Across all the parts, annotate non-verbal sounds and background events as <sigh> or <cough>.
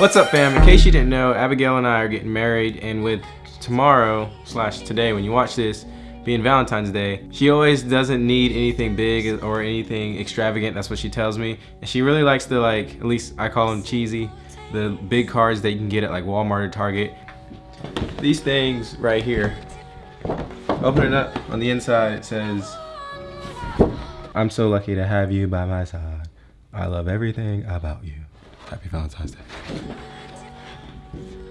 What's up fam? In case you didn't know, Abigail and I are getting married and with tomorrow slash today when you watch this being Valentine's Day, she always doesn't need anything big or anything extravagant. That's what she tells me. And she really likes the like, at least I call them cheesy, the big cards that you can get at like Walmart or Target. These things right here, open it up. On the inside it says, I'm so lucky to have you by my side. I love everything about you. Happy Valentine's Day.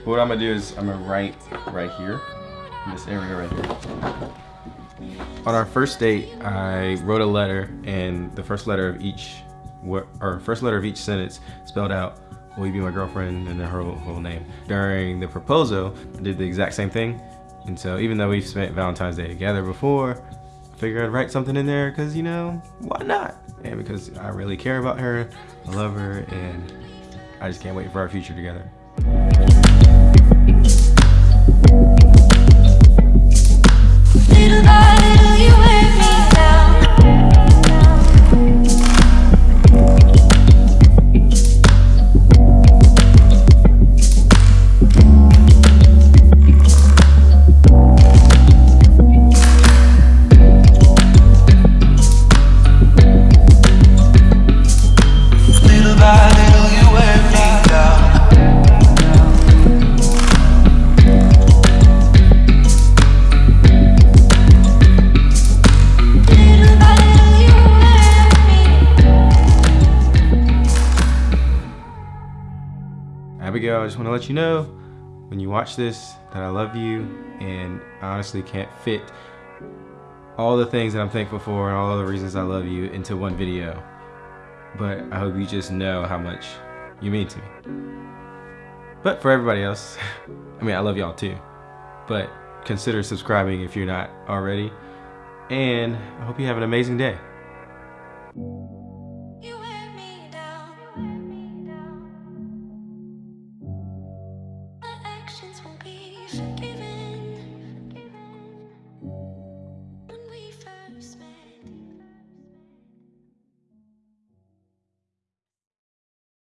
What I'm gonna do is I'm gonna write right here, in this area right here. On our first date, I wrote a letter, and the first letter of each, or first letter of each sentence spelled out, "Will you be my girlfriend?" and then her whole name. During the proposal, I did the exact same thing, and so even though we've spent Valentine's Day together before, I figured I'd write something in there because you know why not? And because I really care about her, I love her, and I just can't wait for our future together. Abigail, I just want to let you know when you watch this that I love you and I honestly can't fit all the things that I'm thankful for and all the reasons I love you into one video. But I hope you just know how much you mean to me. But for everybody else, <laughs> I mean, I love y'all too. But consider subscribing if you're not already. And I hope you have an amazing day. Forgiven.